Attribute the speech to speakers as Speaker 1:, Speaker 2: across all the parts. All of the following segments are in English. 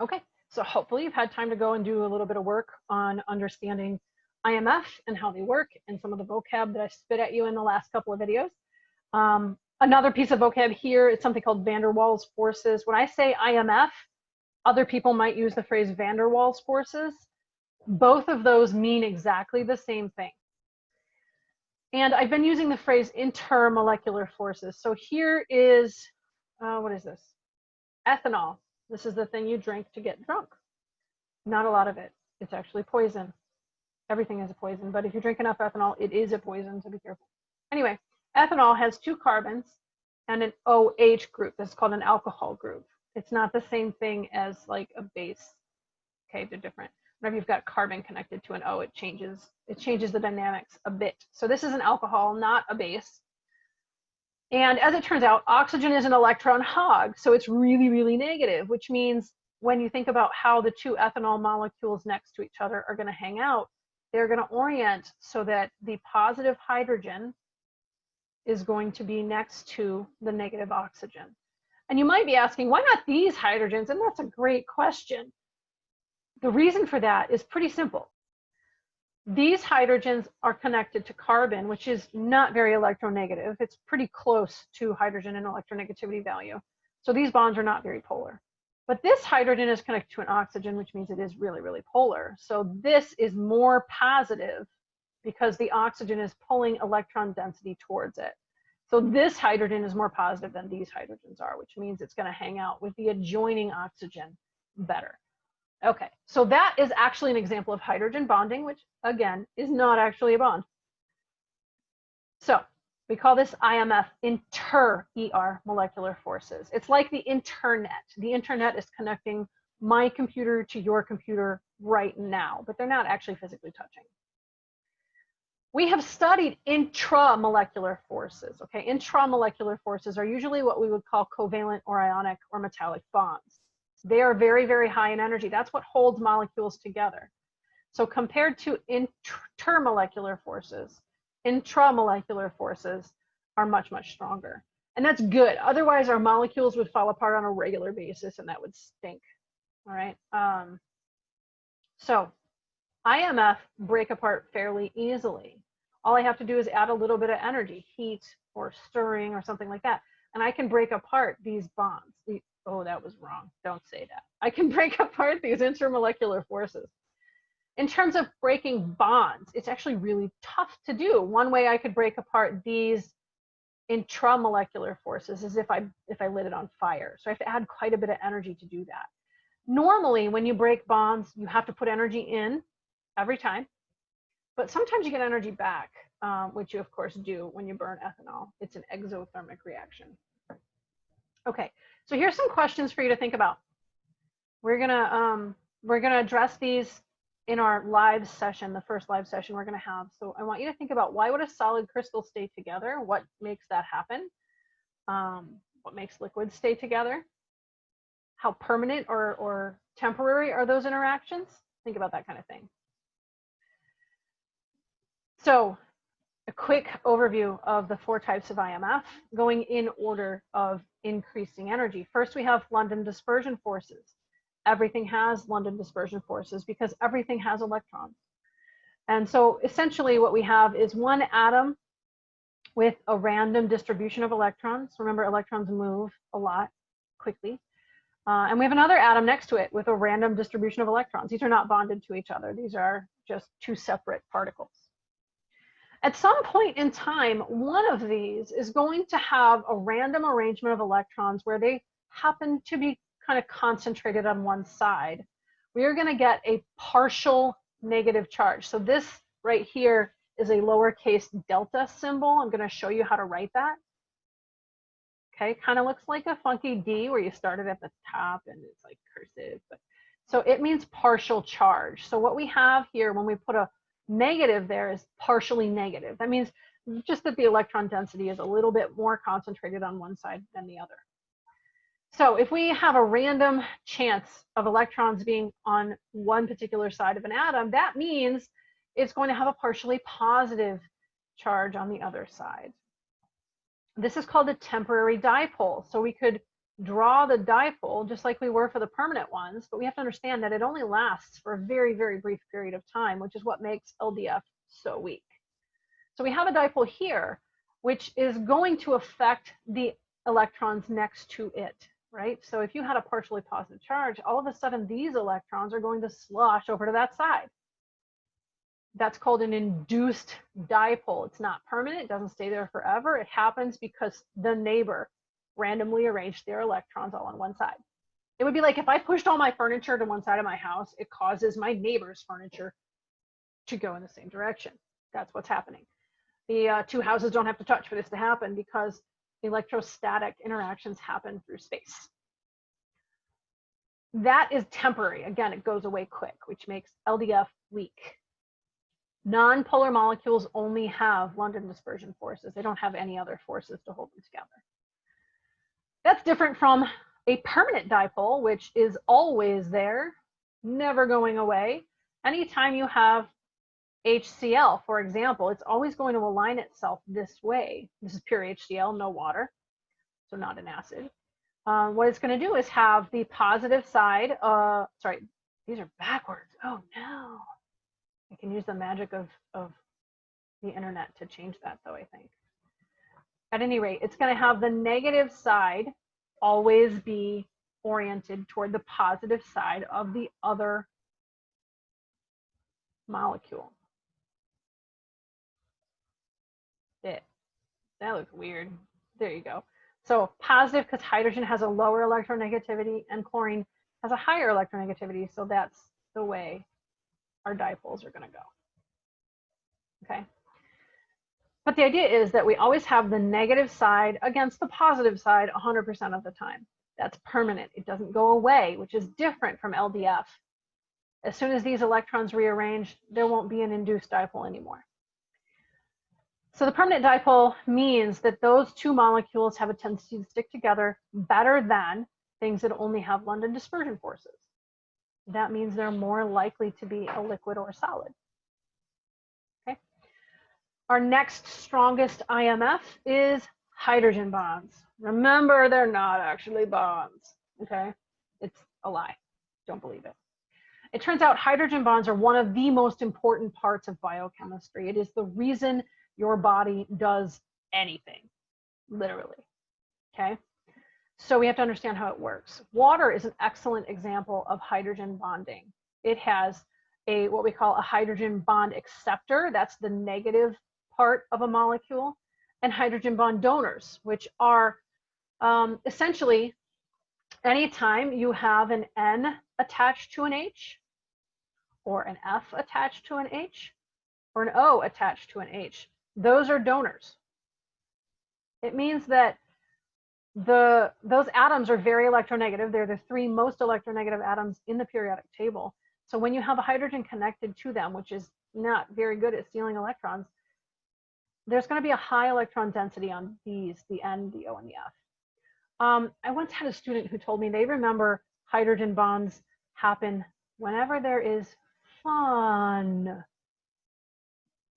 Speaker 1: Okay, so hopefully you've had time to go and do a little bit of work on understanding IMF and how they work and some of the vocab that I spit at you in the last couple of videos. Um, another piece of vocab here is something called van der Waals forces. When I say IMF, other people might use the phrase van der Waals forces. Both of those mean exactly the same thing. And I've been using the phrase intermolecular forces. So here is, uh, what is this? Ethanol. This is the thing you drink to get drunk. Not a lot of it. It's actually poison. Everything is a poison, but if you drink enough ethanol, it is a poison, so be careful. Anyway, ethanol has two carbons and an OH group. That's called an alcohol group. It's not the same thing as like a base. Okay, they're different. Whenever you've got carbon connected to an O, it changes, it changes the dynamics a bit. So this is an alcohol, not a base. And as it turns out, oxygen is an electron hog, so it's really, really negative, which means when you think about how the two ethanol molecules next to each other are going to hang out, they're going to orient so that the positive hydrogen is going to be next to the negative oxygen. And you might be asking, why not these hydrogens? And that's a great question. The reason for that is pretty simple. These hydrogens are connected to carbon, which is not very electronegative. It's pretty close to hydrogen in electronegativity value. So these bonds are not very polar. But this hydrogen is connected to an oxygen, which means it is really, really polar. So this is more positive because the oxygen is pulling electron density towards it. So this hydrogen is more positive than these hydrogens are, which means it's going to hang out with the adjoining oxygen better. Okay, so that is actually an example of hydrogen bonding, which again is not actually a bond. So we call this IMF inter ER molecular forces. It's like the internet. The internet is connecting my computer to your computer right now, but they're not actually physically touching. We have studied intramolecular forces. Okay, intramolecular forces are usually what we would call covalent or ionic or metallic bonds. They are very, very high in energy. That's what holds molecules together. So compared to intermolecular forces, intramolecular forces are much, much stronger. And that's good. Otherwise, our molecules would fall apart on a regular basis and that would stink. All right. Um, so IMF break apart fairly easily. All I have to do is add a little bit of energy, heat or stirring or something like that. And I can break apart these bonds, oh, that was wrong. Don't say that. I can break apart these intermolecular forces. In terms of breaking bonds, it's actually really tough to do. One way I could break apart these intramolecular forces is if I if I lit it on fire. So I have to add quite a bit of energy to do that. Normally, when you break bonds, you have to put energy in every time, but sometimes you get energy back, um, which you of course do when you burn ethanol. It's an exothermic reaction. Okay, so here's some questions for you to think about. We're gonna um, we're gonna address these in our live session, the first live session we're gonna have. So I want you to think about why would a solid crystal stay together? What makes that happen? Um, what makes liquids stay together? How permanent or, or temporary are those interactions? Think about that kind of thing. So a quick overview of the four types of IMF going in order of increasing energy. First, we have London dispersion forces. Everything has London dispersion forces because everything has electrons. And so essentially what we have is one atom with a random distribution of electrons. Remember, electrons move a lot quickly. Uh, and we have another atom next to it with a random distribution of electrons. These are not bonded to each other. These are just two separate particles. At some point in time, one of these is going to have a random arrangement of electrons where they happen to be kind of concentrated on one side. We are going to get a partial negative charge. So this right here is a lowercase delta symbol. I'm going to show you how to write that. Okay, kind of looks like a funky D where you started at the top and it's like cursive. But, so it means partial charge. So what we have here when we put a Negative there is partially negative. That means just that the electron density is a little bit more concentrated on one side than the other. So if we have a random chance of electrons being on one particular side of an atom, that means it's going to have a partially positive charge on the other side. This is called a temporary dipole. So we could draw the dipole just like we were for the permanent ones, but we have to understand that it only lasts for a very, very brief period of time, which is what makes LDF so weak. So we have a dipole here, which is going to affect the electrons next to it, right? So if you had a partially positive charge, all of a sudden these electrons are going to slosh over to that side. That's called an induced dipole. It's not permanent, it doesn't stay there forever. It happens because the neighbor randomly arranged their electrons all on one side. It would be like if I pushed all my furniture to one side of my house, it causes my neighbor's furniture to go in the same direction. That's what's happening. The uh, two houses don't have to touch for this to happen because electrostatic interactions happen through space. That is temporary. Again, it goes away quick, which makes LDF weak. Non-polar molecules only have London dispersion forces. They don't have any other forces to hold them together. That's different from a permanent dipole, which is always there, never going away. Anytime you have HCl, for example, it's always going to align itself this way. This is pure HCl, no water, so not an acid. Um, what it's going to do is have the positive side, uh, sorry, these are backwards. Oh no. I can use the magic of, of the internet to change that though, I think. At any rate, it's going to have the negative side always be oriented toward the positive side of the other molecule. It, that looks weird. There you go. So positive because hydrogen has a lower electronegativity and chlorine has a higher electronegativity. So that's the way our dipoles are going to go. Okay. But the idea is that we always have the negative side against the positive side 100% of the time. That's permanent. It doesn't go away, which is different from LDF. As soon as these electrons rearrange, there won't be an induced dipole anymore. So the permanent dipole means that those two molecules have a tendency to stick together better than things that only have London dispersion forces. That means they're more likely to be a liquid or solid. Our next strongest IMF is hydrogen bonds. Remember, they're not actually bonds. Okay. It's a lie. Don't believe it. It turns out hydrogen bonds are one of the most important parts of biochemistry. It is the reason your body does anything, literally. Okay. So we have to understand how it works. Water is an excellent example of hydrogen bonding. It has a what we call a hydrogen bond acceptor. That's the negative part of a molecule. And hydrogen bond donors, which are um, essentially anytime you have an N attached to an H, or an F attached to an H, or an O attached to an H, those are donors. It means that the those atoms are very electronegative. They're the three most electronegative atoms in the periodic table. So when you have a hydrogen connected to them, which is not very good at stealing electrons, there's going to be a high electron density on these, the N, the O, and the F. Um, I once had a student who told me they remember hydrogen bonds happen whenever there is fun.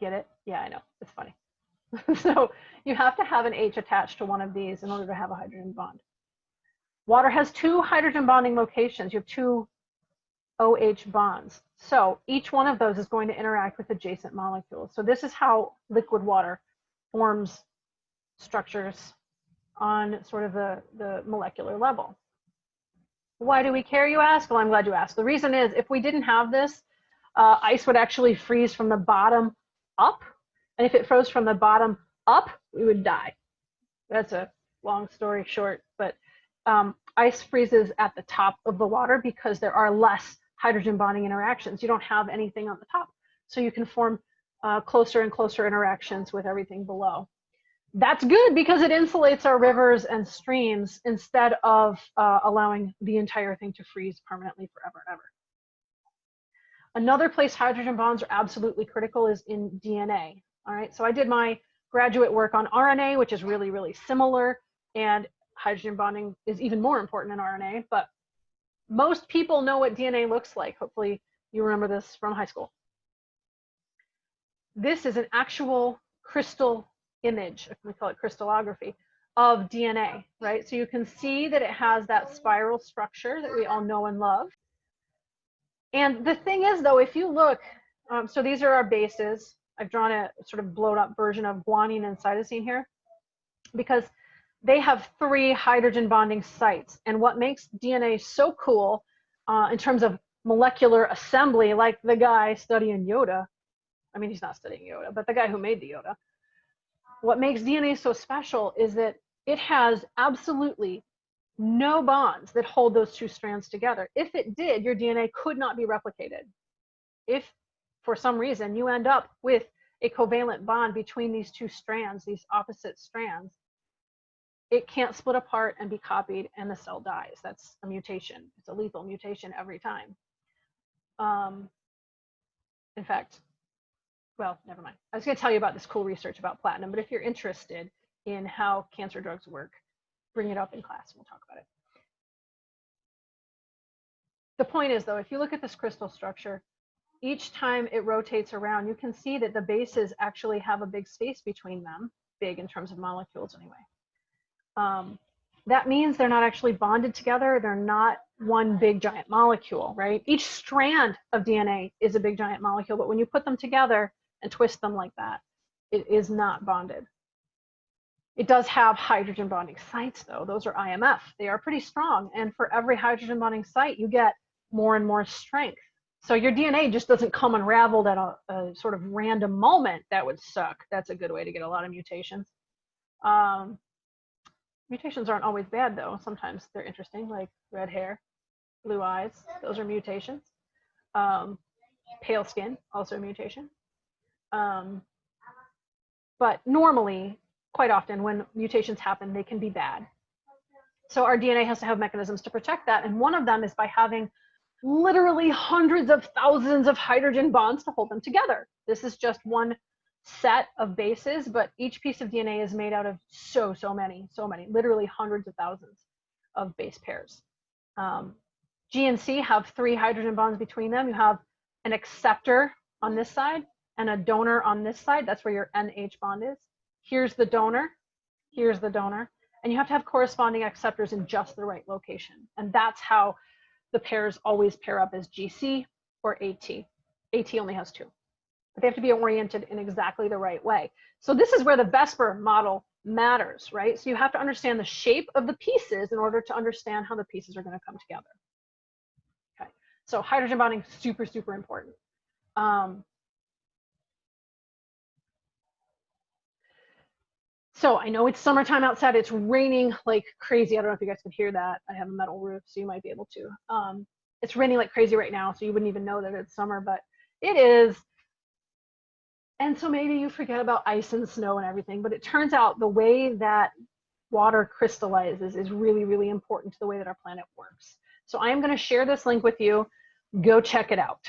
Speaker 1: Get it? Yeah, I know. It's funny. so you have to have an H attached to one of these in order to have a hydrogen bond. Water has two hydrogen bonding locations. You have two OH bonds. So each one of those is going to interact with adjacent molecules. So this is how liquid water forms structures on sort of the, the molecular level. Why do we care, you ask? Well, I'm glad you asked. The reason is if we didn't have this, uh, ice would actually freeze from the bottom up and if it froze from the bottom up, we would die. That's a long story short, but um, ice freezes at the top of the water because there are less hydrogen bonding interactions. You don't have anything on the top. So you can form uh, closer and closer interactions with everything below. That's good because it insulates our rivers and streams instead of uh, allowing the entire thing to freeze permanently forever and ever. Another place hydrogen bonds are absolutely critical is in DNA. All right, so I did my graduate work on RNA, which is really, really similar, and hydrogen bonding is even more important in RNA, but most people know what DNA looks like. Hopefully you remember this from high school. This is an actual crystal image, we call it crystallography, of DNA, right? So you can see that it has that spiral structure that we all know and love. And the thing is though, if you look, um, so these are our bases. I've drawn a sort of blown up version of guanine and cytosine here because they have three hydrogen bonding sites. And what makes DNA so cool uh, in terms of molecular assembly, like the guy studying Yoda, I mean, he's not studying Yoda, but the guy who made the Yoda, what makes DNA so special is that it has absolutely no bonds that hold those two strands together. If it did, your DNA could not be replicated. If for some reason you end up with a covalent bond between these two strands, these opposite strands, it can't split apart and be copied and the cell dies. That's a mutation. It's a lethal mutation every time. Um, in fact, well, never mind. I was going to tell you about this cool research about platinum, but if you're interested in how cancer drugs work, bring it up in class. And we'll talk about it. The point is, though, if you look at this crystal structure, each time it rotates around, you can see that the bases actually have a big space between them, big in terms of molecules anyway um, that means they're not actually bonded together. They're not one big giant molecule, right? Each strand of DNA is a big giant molecule, but when you put them together and twist them like that, it is not bonded. It does have hydrogen bonding sites though. Those are IMF. They are pretty strong. And for every hydrogen bonding site, you get more and more strength. So your DNA just doesn't come unraveled at a, a sort of random moment. That would suck. That's a good way to get a lot of mutations. Um, Mutations aren't always bad though. Sometimes they're interesting, like red hair, blue eyes. Those are mutations. Um, pale skin, also a mutation. Um, but normally, quite often, when mutations happen, they can be bad. So our DNA has to have mechanisms to protect that. And one of them is by having literally hundreds of thousands of hydrogen bonds to hold them together. This is just one set of bases, but each piece of DNA is made out of so, so many, so many, literally hundreds of thousands of base pairs. Um, G and C have three hydrogen bonds between them. You have an acceptor on this side and a donor on this side. That's where your NH bond is. Here's the donor, here's the donor. And you have to have corresponding acceptors in just the right location. And that's how the pairs always pair up as GC or AT. AT only has two they have to be oriented in exactly the right way. So this is where the VSEPR model matters, right? So you have to understand the shape of the pieces in order to understand how the pieces are going to come together. Okay, so hydrogen bonding, super, super important. Um, so I know it's summertime outside. It's raining like crazy. I don't know if you guys can hear that. I have a metal roof, so you might be able to. Um, it's raining like crazy right now, so you wouldn't even know that it's summer, but it is and so maybe you forget about ice and snow and everything, but it turns out the way that water crystallizes is really, really important to the way that our planet works. So I am going to share this link with you. Go check it out.